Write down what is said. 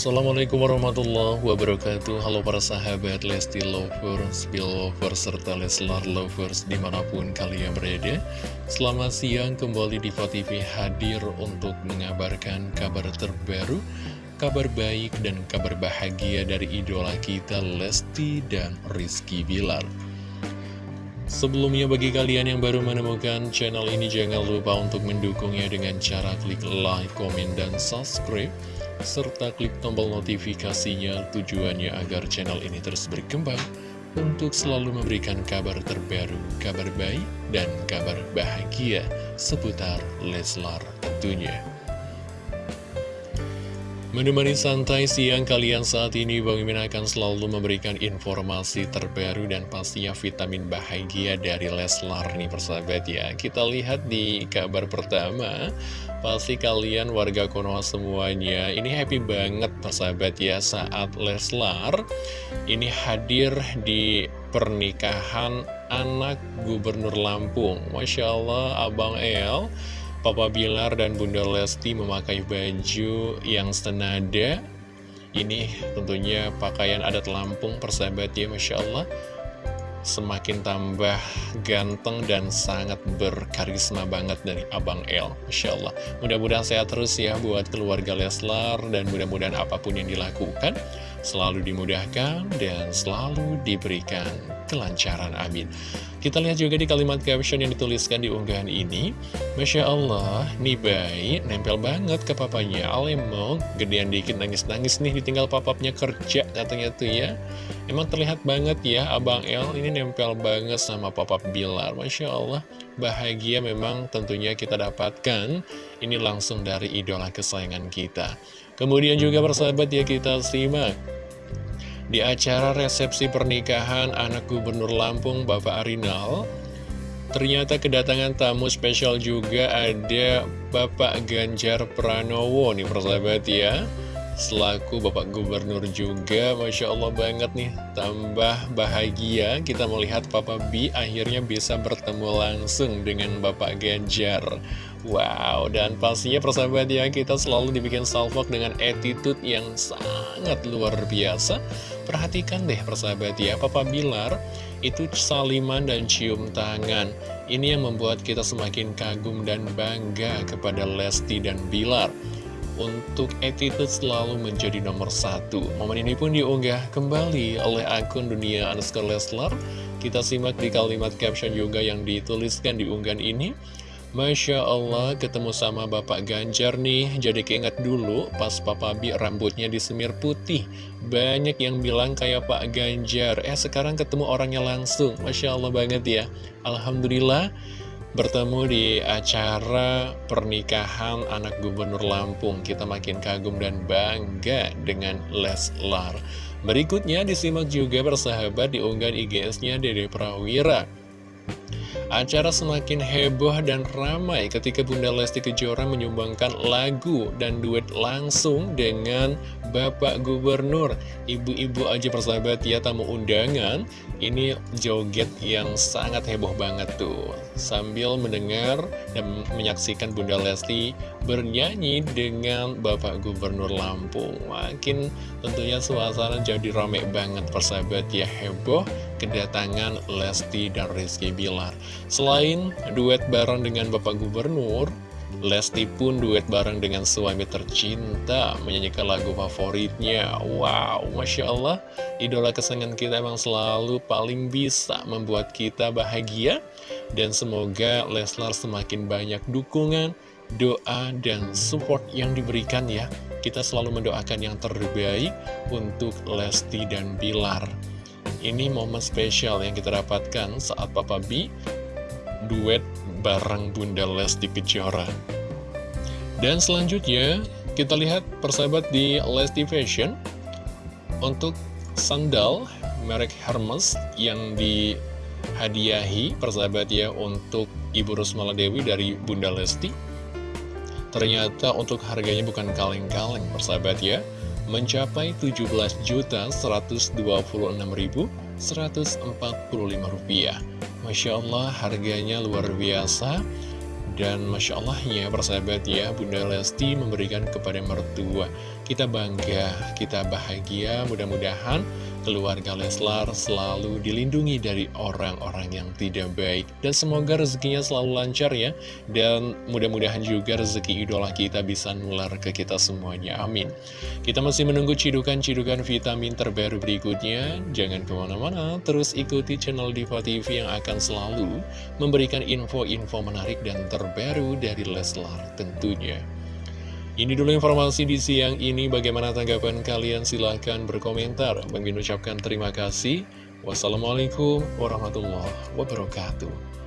Assalamualaikum warahmatullahi wabarakatuh. Halo para sahabat Lesti Lovers, Belovers, serta Leslar Lovers di mana pun kalian berada. Selamat siang kembali di TV hadir untuk mengabarkan kabar terbaru Kabar baik dan kabar bahagia dari idola kita Lesti dan Rizky Bilar. Sebelumnya bagi kalian yang baru menemukan channel ini jangan lupa untuk mendukungnya dengan cara klik like, komen, dan subscribe serta klik tombol notifikasinya tujuannya agar channel ini terus berkembang untuk selalu memberikan kabar terbaru, kabar baik, dan kabar bahagia seputar Leslar tentunya. Menemani santai siang kalian saat ini, Bang Mimin akan selalu memberikan informasi terbaru dan pastinya vitamin bahagia dari Leslar nih persahabat ya. Kita lihat di kabar pertama, pasti kalian warga Konoha semuanya ini happy banget persahabat ya saat Leslar ini hadir di pernikahan anak Gubernur Lampung. Masya Allah, Abang El Papa Bilar dan Bunda Lesti memakai baju yang senada. Ini tentunya pakaian adat Lampung persahabat ya Masya Allah. Semakin tambah ganteng dan sangat berkarisma banget dari Abang El Masya Allah. Mudah-mudahan sehat terus ya buat keluarga Leslar Dan mudah-mudahan apa pun yang dilakukan Selalu dimudahkan dan selalu diberikan kelancaran amin. Kita lihat juga di kalimat caption yang dituliskan di unggahan ini. Masya Allah, nih bayi nempel banget ke papanya. Alemong, gedean dikit nangis-nangis nih ditinggal papapnya kerja katanya tuh ya. Emang terlihat banget ya Abang El ini nempel banget sama papap Bilar. Masya Allah, bahagia memang tentunya kita dapatkan. Ini langsung dari idola kesayangan kita Kemudian juga persahabat ya kita simak di acara resepsi pernikahan anak gubernur Lampung Bapak Arinal. Ternyata kedatangan tamu spesial juga ada Bapak Ganjar Pranowo nih persahabat ya. Selaku Bapak Gubernur juga Masya Allah banget nih Tambah bahagia kita melihat Papa B akhirnya bisa bertemu langsung dengan Bapak Ganjar Wow, dan pastinya persahabat ya kita selalu dibikin salvok dengan attitude yang sangat luar biasa Perhatikan deh persahabat ya, Papa Bilar itu saliman dan cium tangan. Ini yang membuat kita semakin kagum dan bangga kepada Lesti dan Bilar. Untuk attitude selalu menjadi nomor satu. Momen ini pun diunggah kembali oleh akun dunia underscore Leslar. Kita simak di kalimat caption juga yang dituliskan di unggahan ini. Masya Allah ketemu sama Bapak Ganjar nih. Jadi keinget dulu pas Papa Bi rambutnya disemir putih. Banyak yang bilang kayak Pak Ganjar. Eh sekarang ketemu orangnya langsung. Masya Allah banget ya. Alhamdulillah bertemu di acara pernikahan anak gubernur Lampung. Kita makin kagum dan bangga dengan Leslar. Berikutnya disimak juga bersahabat di unggahan IGS-nya Dede Prawira Acara semakin heboh dan ramai ketika Bunda Lesti Kejora menyumbangkan lagu dan duet langsung dengan Bapak Gubernur. Ibu-ibu aja persahabat ya tamu undangan, ini joget yang sangat heboh banget tuh. Sambil mendengar dan menyaksikan Bunda Lesti bernyanyi dengan Bapak Gubernur Lampung. Makin tentunya suasana jadi rame banget persahabat ya heboh kedatangan Lesti dan Rizky Bilar. Selain duet bareng dengan Bapak Gubernur, Lesti pun duet bareng dengan suami tercinta menyanyikan lagu favoritnya. Wow, Masya Allah, idola kesenangan kita emang selalu paling bisa membuat kita bahagia. Dan semoga Leslar semakin banyak dukungan, doa, dan support yang diberikan ya. Kita selalu mendoakan yang terbaik untuk Lesti dan Bilar. Ini momen spesial yang kita dapatkan saat Papa B duet bareng Bunda Lesti Kejora. Dan selanjutnya, kita lihat persahabat di Lesti Fashion untuk sandal merek Hermes yang dihadiahi persahabat ya untuk Ibu Rusmala Dewi dari Bunda Lesti. Ternyata untuk harganya bukan kaleng-kaleng persahabat ya mencapai Rp17.126.145. Masya Allah harganya luar biasa. Dan Masya Allah ya persahabat ya Bunda Lesti memberikan kepada mertua. Kita bangga, kita bahagia. Mudah-mudahan keluarga Leslar selalu dilindungi dari orang-orang yang tidak baik. Dan semoga rezekinya selalu lancar ya. Dan mudah-mudahan juga rezeki idola kita bisa nular ke kita semuanya. Amin. Kita masih menunggu cidukan-cidukan vitamin terbaru berikutnya. Jangan ke mana-mana terus ikuti channel Diva TV yang akan selalu memberikan info-info menarik dan terbaru dari Leslar tentunya ini dulu informasi di siang ini. Bagaimana tanggapan kalian? Silahkan berkomentar. Bang ucapkan terima kasih. Wassalamualaikum warahmatullahi wabarakatuh.